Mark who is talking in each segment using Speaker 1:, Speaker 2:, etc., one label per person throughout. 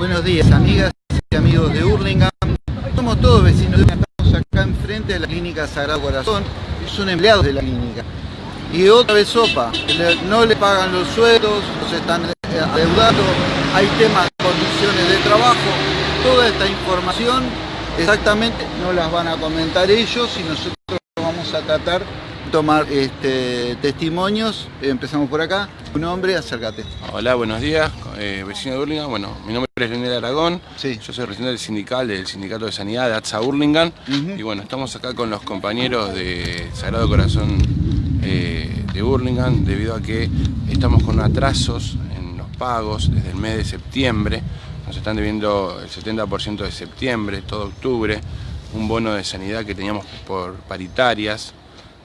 Speaker 1: Buenos días, amigas y amigos de Hurlingham. Somos todos vecinos, estamos acá enfrente de la clínica Sagrado Corazón. Es un empleado de la clínica. Y otra vez sopa, no le pagan los sueldos, se están adeudando, hay temas de condiciones de trabajo. Toda esta información exactamente no las van a comentar ellos y nosotros vamos a tratar tomar este, testimonios. Empezamos por acá. Un nombre, acércate.
Speaker 2: Hola, buenos días, eh, vecino de Hurlingham. Bueno, mi nombre es Leonel Aragón.
Speaker 1: Sí.
Speaker 2: Yo soy representante sindical del Sindicato de Sanidad de ATSA Hurlingham. Y bueno, estamos acá con los compañeros de Sagrado Corazón eh, de Hurlingham debido a que estamos con atrasos en los pagos desde el mes de septiembre. Nos están debiendo el 70% de septiembre, todo octubre, un bono de sanidad que teníamos por paritarias,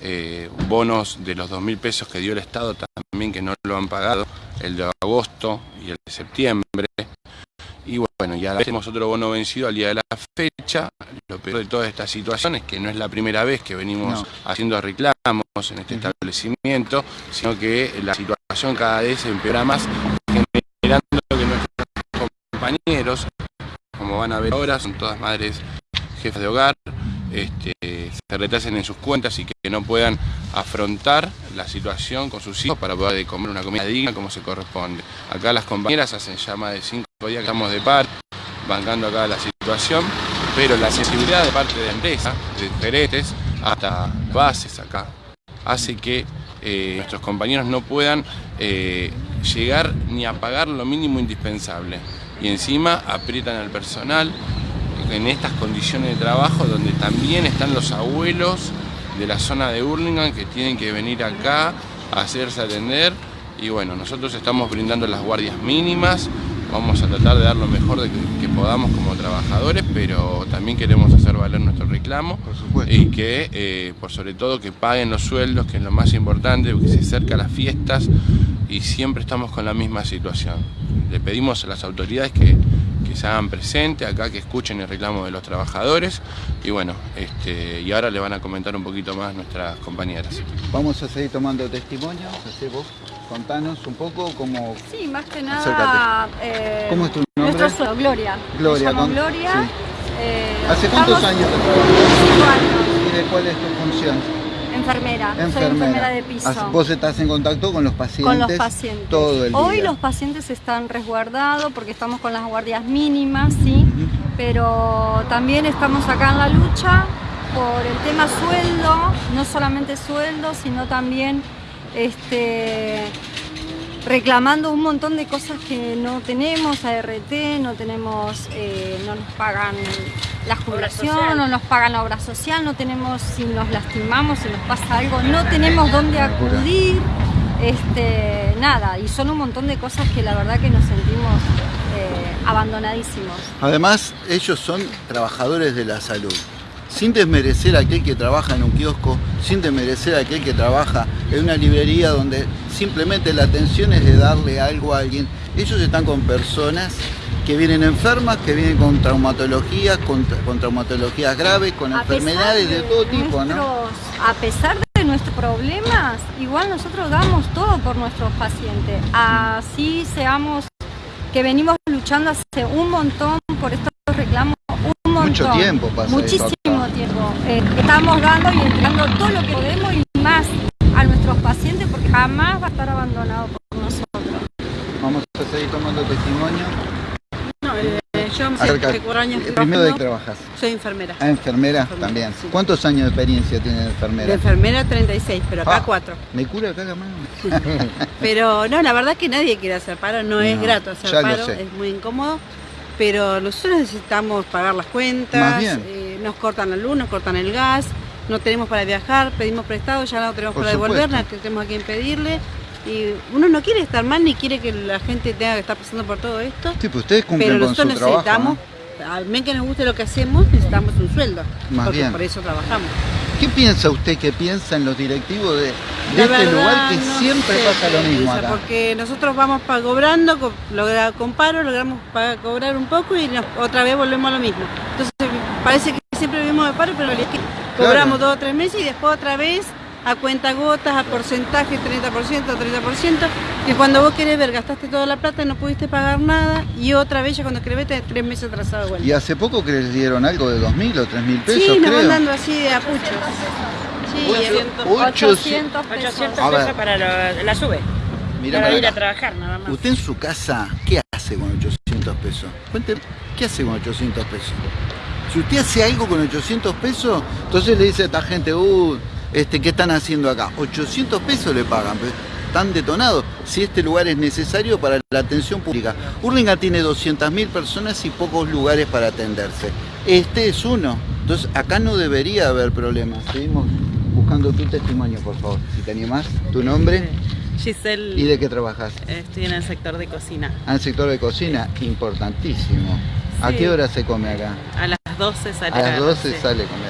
Speaker 2: eh, bonos de los 2.000 pesos que dio el Estado también que no lo han pagado, el de agosto y el de septiembre. Y bueno, ya tenemos otro bono vencido al día de la fecha. Lo peor de toda esta situación es que no es la primera vez que venimos haciendo reclamos en este establecimiento, sino que la situación cada vez empeora más, generando que nuestros compañeros, como van a ver ahora, son todas madres jefas de hogar, este, se retrasen en sus cuentas y que no puedan afrontar la situación con sus hijos para poder comer una comida digna como se corresponde. Acá las compañeras hacen ya de cinco días que estamos de par, bancando acá la situación, pero la sensibilidad de parte de la empresa, de gerentes, hasta bases acá, hace que eh, nuestros compañeros no puedan eh, llegar ni a pagar lo mínimo indispensable. Y encima aprietan al personal, en estas condiciones de trabajo donde también están los abuelos de la zona de Hurlingham que tienen que venir acá a hacerse atender. Y bueno, nosotros estamos brindando las guardias mínimas, vamos a tratar de dar lo mejor de que, podamos como trabajadores, pero también queremos hacer valer nuestro reclamo. Y que, eh, por sobre todo, que paguen los sueldos, que es lo más importante, porque se acercan las fiestas y siempre estamos con la misma situación. Le pedimos a las autoridades que que se hagan presente acá, que escuchen el reclamo de los trabajadores y bueno, este, y ahora le van a comentar un poquito más nuestras compañeras.
Speaker 1: Vamos a seguir tomando testimonios, vos, contanos un poco cómo...
Speaker 3: Sí, más que nada...
Speaker 1: Eh, ¿Cómo es tu nombre?
Speaker 3: Nuestro suelo, Gloria.
Speaker 1: Gloria.
Speaker 3: con... Gloria.
Speaker 1: Eh, ¿Hace cuántos años?
Speaker 3: Cinco años.
Speaker 1: ¿Y de cuál es tu función?
Speaker 3: Enfermera, soy enfermera de piso.
Speaker 1: ¿Vos estás en contacto con los pacientes?
Speaker 3: Con los pacientes.
Speaker 1: Todo el día.
Speaker 3: Hoy los pacientes están resguardados porque estamos con las guardias mínimas, sí, pero también estamos acá en la lucha por el tema sueldo, no solamente sueldo, sino también este, reclamando un montón de cosas que no tenemos, ART, no tenemos, eh, no nos pagan la jubilación, no nos pagan la obra social, no tenemos, si nos lastimamos, si nos pasa algo, no tenemos dónde acudir, este, nada, y son un montón de cosas que la verdad que nos sentimos eh, abandonadísimos.
Speaker 1: Además, ellos son trabajadores de la salud sin desmerecer a aquel que trabaja en un kiosco, sin desmerecer a aquel que trabaja en una librería donde simplemente la atención es de darle algo a alguien. Ellos están con personas que vienen enfermas, que vienen con traumatologías, con, traumatologías graves, con enfermedades de, todo tipo, ¿no?
Speaker 3: A pesar de nuestros problemas, igual nosotros damos todo por nuestros pacientes. Así seamos que venimos luchando hace un montón por estos reclamos
Speaker 1: mucho tiempo pasa
Speaker 3: Muchísimo tiempo. Eh, estamos dando y entregando todo lo que podemos y más a nuestros pacientes porque jamás va a estar abandonado por nosotros.
Speaker 1: Vamos a seguir tomando testimonio.
Speaker 4: Yo hace cuatro años
Speaker 1: ¿Primero de qué trabajas?
Speaker 4: Soy enfermera.
Speaker 1: Ah, enfermera, también. ¿Cuántos años de experiencia tiene de enfermera?
Speaker 4: De enfermera 36, pero acá 4.
Speaker 1: Ah, ¿Me cura acá la mano?
Speaker 4: pero no, la verdad que nadie quiere hacer paro, no, es grato hacer paro, es muy incómodo pero nosotros necesitamos pagar las cuentas, eh, nos cortan la luz, nos cortan el gas, no tenemos para viajar, pedimos prestado, ya no tenemos para devolver, no tenemos a quien pedirle. Y uno no quiere estar mal ni quiere que la gente tenga que estar pasando por todo esto.
Speaker 1: Sí, pues ustedes cumplen
Speaker 4: pero nosotros necesitamos, al menos que nos guste lo que hacemos, necesitamos un sueldo. porque por eso trabajamos.
Speaker 1: ¿Qué piensa usted que piensan los directivos de, este lugar que siempre pasa lo mismo acá?
Speaker 4: Porque nosotros vamos cobrando, logra, con paro, logramos cobrar un poco y otra vez volvemos a lo mismo. Entonces parece que siempre vivimos de paro, pero es que cobramos dos o tres meses y después otra vez a cuenta gotas, a porcentaje, 30%, 30%, que cuando vos querés ver gastaste toda la plata, no pudiste pagar nada y otra vez ya cuando querés ver tres meses atrasado.
Speaker 1: ¿Y hace poco que les dieron algo de 2.000 o 3.000 pesos?
Speaker 4: Sí, nos van dando así de apuchos.
Speaker 3: Sí, 800, pesos,
Speaker 5: para la sube. para, ir a trabajar nada más.
Speaker 1: ¿Usted en su casa qué hace con 800 pesos? Cuénteme, ¿qué hace con 800 pesos? Si usted hace algo con 800 pesos, entonces le dice a esta gente, uh, este, ¿qué están haciendo acá? 800 pesos le pagan, están detonados, si este lugar es necesario para la atención pública. Urlinga tiene 200.000 personas y pocos lugares para atenderse. Este es uno, entonces acá no debería haber problemas. Seguimos buscando tu testimonio, por favor, si te animás. ¿Tu nombre?
Speaker 5: Giselle.
Speaker 1: ¿Y de qué trabajas?
Speaker 5: Estoy en el sector de cocina.
Speaker 1: Ah, en el sector de cocina, importantísimo. ¿A qué hora se come acá?
Speaker 5: A las 12 sale
Speaker 1: A las 12 sale comer.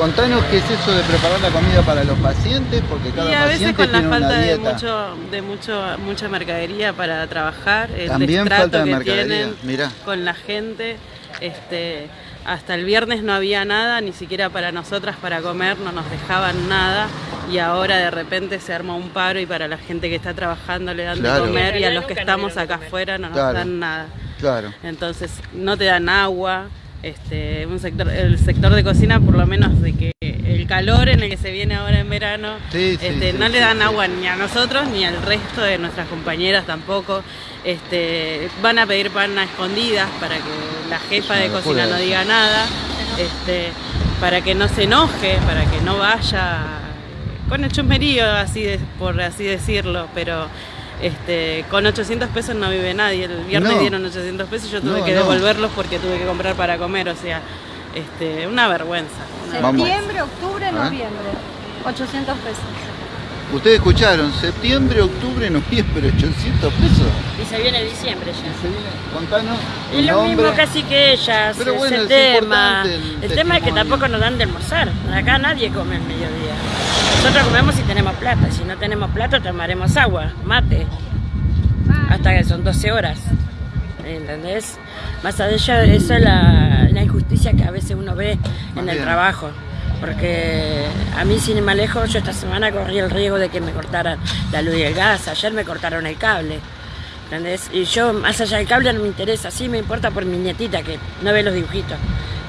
Speaker 1: Contanos qué es eso de preparar la comida para los pacientes, porque cada
Speaker 5: y a
Speaker 1: veces
Speaker 5: con
Speaker 1: la
Speaker 5: falta
Speaker 1: de
Speaker 5: mucho, de mucho, mucha mercadería para trabajar, el
Speaker 1: También falta de
Speaker 5: que
Speaker 1: mercadería.
Speaker 5: tienen con la gente, este, hasta el viernes no había nada, ni siquiera para nosotras para comer, no nos dejaban nada y ahora de repente se arma un paro y para la gente que está trabajando le dan de comer y a los que estamos acá afuera no nos dan nada.
Speaker 1: Claro.
Speaker 5: Entonces no te dan agua, este, un sector, el sector de cocina por lo menos de que el calor en el que se viene ahora en verano, este, no le dan agua ni a nosotros ni al resto de nuestras compañeras tampoco. Este, van a pedir pan a escondidas para que la jefa de cocina no diga nada, este, para que no se enoje, para que no vaya con el chusmerío, así por así decirlo, pero este, con 800 pesos no vive nadie. El viernes dieron 800 pesos y yo tuve que devolverlos porque tuve que comprar para comer. O sea, este, una vergüenza.
Speaker 3: Septiembre, octubre, noviembre. 800 pesos.
Speaker 1: Ustedes escucharon, septiembre, octubre, noviembre, 800 pesos.
Speaker 5: Y se viene diciembre ya.
Speaker 1: se viene, contanos.
Speaker 5: Es lo mismo casi que ellas, Pero bueno, el tema. El, tema es que tampoco nos dan de almorzar. Acá nadie come el mediodía. Nosotros comemos si tenemos plata, si no tenemos plata tomaremos agua, mate, hasta que son 12 horas, ¿entendés? Más allá de eso es la, injusticia que a veces uno ve en el trabajo, porque a mí sin ir más lejos, yo esta semana corrí el riesgo de que me cortaran la luz y el gas, ayer me cortaron el cable, ¿entendés? Y yo, más allá del cable no me interesa, sí me importa por mi nietita que no ve los dibujitos,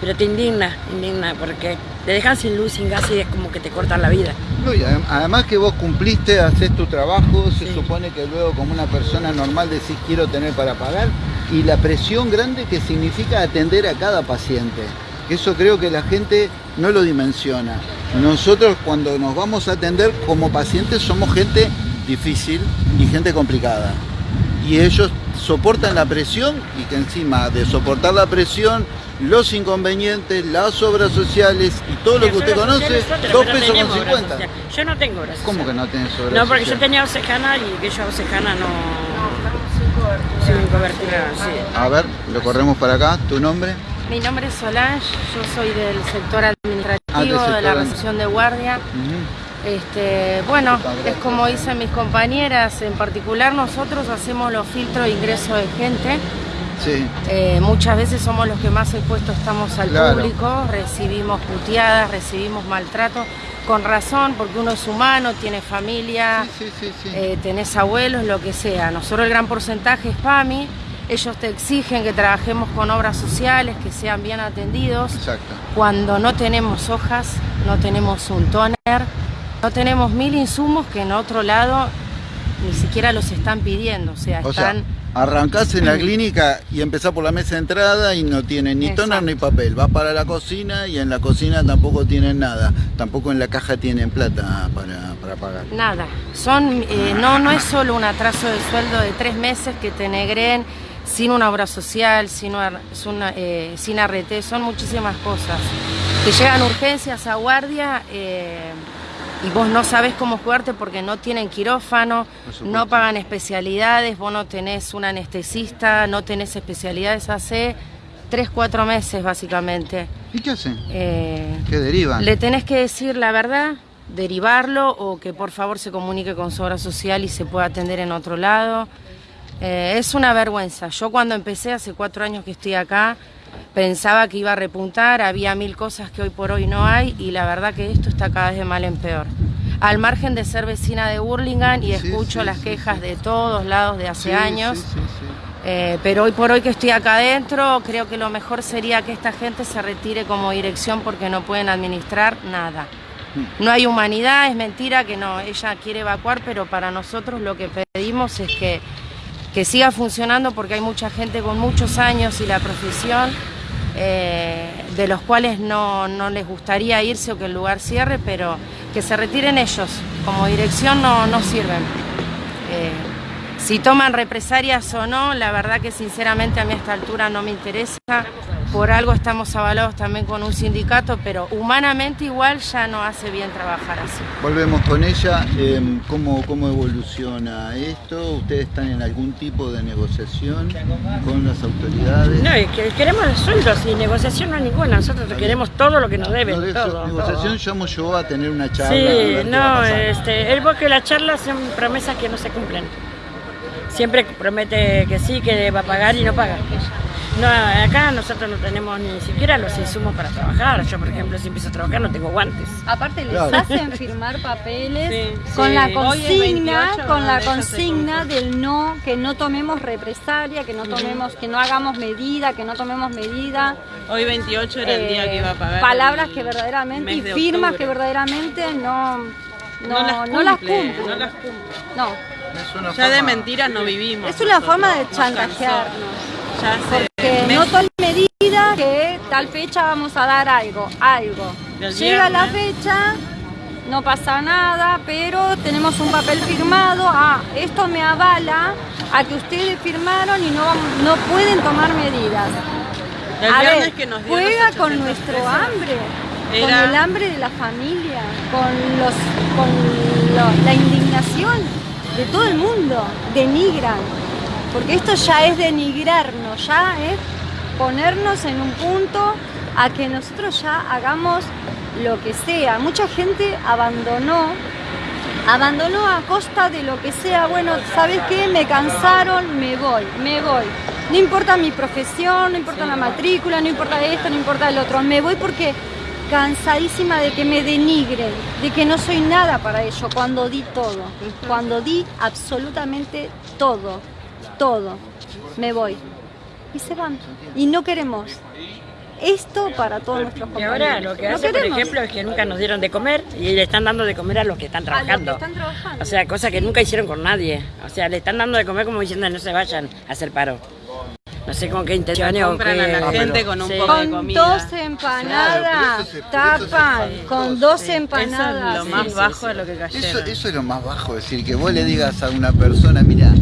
Speaker 5: pero te indigna, indigna, porque te dejan sin luz, sin gas y es como que te cortan la vida.
Speaker 1: además que vos cumpliste, haces tu trabajo, se supone que luego como una persona normal decís quiero tener para pagar y la presión grande que significa atender a cada paciente. Eso creo que la gente no lo dimensiona. Nosotros cuando nos vamos a atender como pacientes somos gente difícil y gente complicada. Y ellos soportan la presión y que encima de soportar la presión los inconvenientes, las obras sociales y todo lo que usted conoce, dos pesos con 50.
Speaker 5: Yo no tengo obras
Speaker 1: ¿Cómo que no tenés obras
Speaker 5: No, porque yo tenía Osejana y que yo Osejana no... Sin cobertura, sí.
Speaker 1: A ver, lo corremos para acá. ¿Tu nombre?
Speaker 6: Mi nombre es Solange, yo soy del sector administrativo ah, de la recepción de guardia. Este, bueno, es como dicen mis compañeras, en particular nosotros hacemos los filtros de ingreso de gente. Eh, muchas veces somos los que más expuestos estamos al público, recibimos puteadas, recibimos maltrato, con razón, porque uno es humano, tiene familia, eh, tenés abuelos, lo que sea. Nosotros el gran porcentaje es PAMI, ellos te exigen que trabajemos con obras sociales, que sean bien atendidos. Cuando no tenemos hojas, no tenemos un toner, no tenemos mil insumos que en otro lado ni siquiera los están pidiendo, o sea, están...
Speaker 1: Arrancás en la clínica y empezás por la mesa de entrada y no tienen ni toner ni papel. Vas para la cocina y en la cocina tampoco tienen nada. Tampoco en la caja tienen plata para, pagar.
Speaker 6: Nada. Son, eh, no, no es solo un atraso de sueldo de tres meses que te negren sin una obra social, sin, eh, sin arrete, son muchísimas cosas. Te llegan urgencias a guardia. Eh, y vos no sabés cómo jugarte porque no tienen quirófano, no pagan especialidades, vos no tenés un anestesista, no tenés especialidades hace 3, 4 meses básicamente.
Speaker 1: ¿Y qué hacen? Eh, ¿Qué derivan?
Speaker 6: Le tenés que decir la verdad, derivarlo o que por favor se comunique con su obra social y se pueda atender en otro lado. Eh, es una vergüenza. Yo cuando empecé, hace cuatro años que estoy acá, pensaba que iba a repuntar, había mil cosas que hoy por hoy no hay y la verdad que esto está cada vez de mal en peor. al margen de ser vecina de Burlingame y escucho las quejas de todos lados de hace años. Eh, pero hoy por hoy que estoy acá adentro, creo que lo mejor sería que esta gente se retire como dirección porque no pueden administrar nada. Mm. No hay humanidad, es mentira que no, ella quiere evacuar, pero para nosotros lo que pedimos es que, que siga funcionando porque hay mucha gente con muchos años y la profesión eh, de los cuales no, les gustaría irse o que el lugar cierre, pero que se retiren ellos, como dirección no, no sirven. Eh, si toman represalias o no, la verdad que sinceramente a mí a esta altura no me interesa. Por algo estamos avalados también con un sindicato, pero humanamente igual ya no hace bien trabajar así.
Speaker 1: Volvemos con ella. Em, ¿cómo, ¿Cómo evoluciona esto? ¿Ustedes están en algún tipo de negociación con las autoridades?
Speaker 5: No, es que queremos sueldos y negociación no hay ninguna. Nosotros queremos todo lo que nos deben. No,
Speaker 1: todo, negociación llamo yo a tener una charla.
Speaker 5: Sí, no, este, el que la charla son promesas que no se cumplen siempre promete que sí, que va a pagar y no paga. No, acá nosotros no tenemos ni siquiera los insumos para trabajar. Yo, por ejemplo, si empiezo a trabajar no tengo guantes.
Speaker 3: Aparte les hacen firmar papeles con la consigna, con la consigna del no, que no tomemos represalia, que no tomemos, que no hagamos medida, que no tomemos medida.
Speaker 4: Hoy 28 era el día que iba a pagar.
Speaker 3: Palabras que verdaderamente y firmas que verdaderamente no no, las cumple.
Speaker 4: No las cumple. No. Ya de mentiras no vivimos.
Speaker 3: Es una forma de chantajearnos. Ya Porque no tomen medida que tal fecha vamos a dar algo, algo. Llega la fecha, no pasa nada, pero tenemos un papel firmado, ah, esto me avala a que ustedes firmaron y no, no pueden tomar medidas. a ver, juega con nuestro hambre con el hambre de la familia, con, los, con la indignación de todo el mundo, denigran, porque esto ya es denigrarnos, ya es ponernos en un punto a que nosotros ya hagamos lo que sea. Mucha gente abandonó, abandonó a costa de lo que sea, bueno, ¿sabes qué? Me cansaron, me voy, me voy. No importa mi profesión, no importa la matrícula, no importa esto, no importa el otro, me voy porque cansadísima de que me denigren, de que no soy nada para ello, cuando di todo, cuando di absolutamente todo, todo, me voy. Y se van. Y no queremos esto para todos nuestros compañeros.
Speaker 5: Y ahora lo que hace, por ejemplo, es que nunca nos dieron de comer y le están dando de comer a los que están trabajando. O sea, cosa que nunca hicieron con nadie. O sea, le están dando de comer como diciendo no se vayan a hacer paro. No sé con qué intención o
Speaker 4: qué. a la gente con un poco de comida.
Speaker 3: Con dos empanadas, tapan, con dos empanadas.
Speaker 4: Eso es lo más bajo de lo que cayeron.
Speaker 1: Eso, eso es lo más bajo, es decir, que vos le digas a una persona, mira,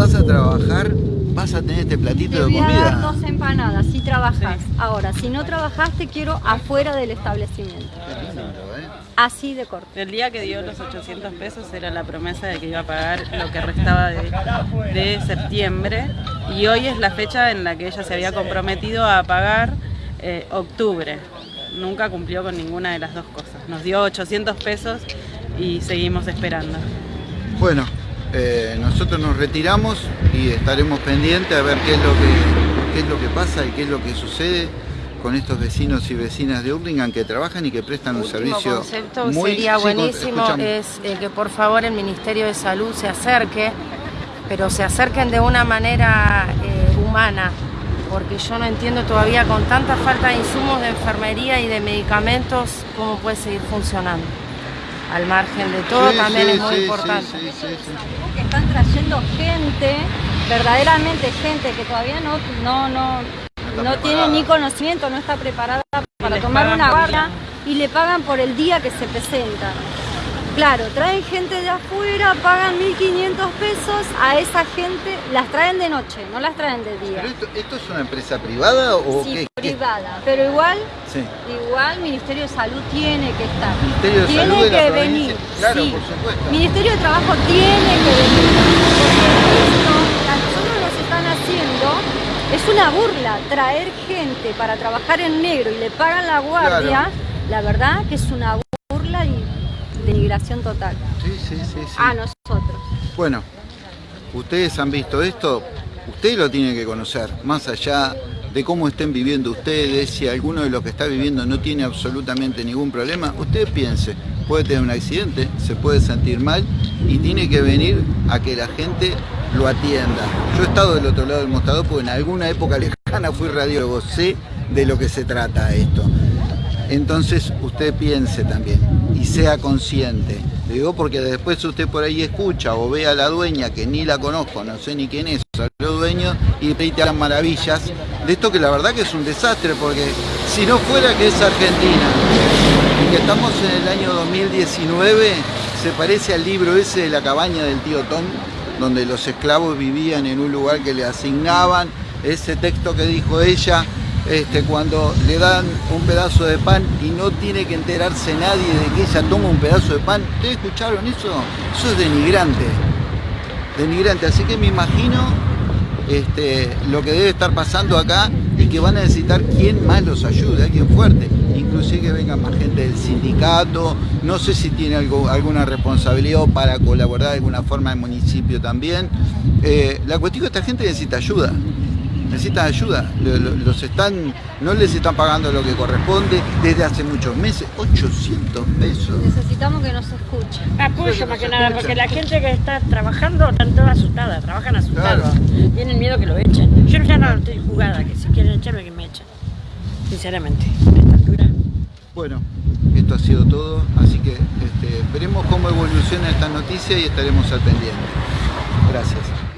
Speaker 1: vas a trabajar, vas a tener este platito de comida.
Speaker 3: dos empanadas si trabajas. Ahora, si no trabajas, te quiero afuera del establecimiento. ¿eh? Así de corto.
Speaker 4: El día que dio los 800 pesos era la promesa de que iba a pagar lo que restaba de, septiembre y hoy es la fecha en la que ella se había comprometido a pagar eh, octubre. Nunca cumplió con ninguna de las dos cosas. Nos dio 800 pesos y seguimos esperando.
Speaker 1: Bueno, eh, nosotros nos retiramos y estaremos pendientes a ver qué es lo que, qué es lo que pasa y qué es lo que sucede con estos vecinos y vecinas de Urlingan que trabajan y que prestan un servicio
Speaker 6: concepto muy... sería buenísimo es eh, que por favor el Ministerio de Salud se acerque, pero se acerquen de una manera eh, humana, porque yo no entiendo todavía con tanta falta de insumos de enfermería y de medicamentos cómo puede seguir funcionando al margen de todo, también es muy importante.
Speaker 3: que están trayendo gente, verdaderamente gente que todavía no, no, no, no tiene ni conocimiento, no está preparada para tomar una guardia y le pagan por el día que se presenta. Claro, traen gente de afuera, pagan 1.500 pesos, a esa gente las traen de noche, no las traen de día.
Speaker 1: esto, es una empresa privada o
Speaker 3: sí, privada, pero igual, sí. igual Ministerio de Salud tiene que estar.
Speaker 1: Ministerio de
Speaker 3: tiene
Speaker 1: Salud
Speaker 3: que venir.
Speaker 1: Claro, por supuesto.
Speaker 3: Ministerio de Trabajo tiene que venir. Porque esto, nos están haciendo es una burla traer gente para trabajar en negro y le pagan la guardia, la verdad que es una burla denigración total.
Speaker 1: Sí, sí, sí, sí.
Speaker 3: A nosotros.
Speaker 1: Bueno, ustedes han visto esto, ustedes lo tienen que conocer, más allá de cómo estén viviendo ustedes, si alguno de los que está viviendo no tiene absolutamente ningún problema, usted piense, puede tener un accidente, se puede sentir mal y tiene que venir a que la gente lo atienda. Yo he estado del otro lado del mostrador porque en alguna época lejana fui radiólogo, sé de lo que se trata esto. Entonces usted piense también y sea consciente. Digo porque después usted por ahí escucha o ve a la dueña que ni la conozco, no sé ni quién es, los dueños y te las maravillas de esto que la verdad que es un desastre porque si no fuera que es Argentina y que estamos en el año 2019 se parece al libro ese de la cabaña del tío Tom donde los esclavos vivían en un lugar que le asignaban ese texto que dijo ella este, cuando le dan un pedazo de pan y no tiene que enterarse nadie de que ella toma un pedazo de pan. ¿Ustedes escucharon eso? Eso es denigrante. Denigrante. Así que me imagino este, lo que debe estar pasando acá y que van a necesitar quien más los ayude, alguien fuerte. Inclusive que venga más gente del sindicato, no sé si tiene alguna responsabilidad para colaborar de alguna forma el municipio también. Eh, la cuestión es que esta gente necesita ayuda necesitan ayuda, los están, no les están pagando lo que corresponde desde hace muchos meses, 800 pesos.
Speaker 3: Necesitamos que nos escuchen.
Speaker 5: Apoyo más que nada, porque la gente que está trabajando están toda asustada, trabajan asustados, tienen miedo que lo echen. Yo ya no estoy jugada, que si quieren echarme que me echen, sinceramente, a esta altura.
Speaker 1: Bueno, esto ha sido todo, así que este, veremos cómo evoluciona esta noticia y estaremos al pendiente. Gracias.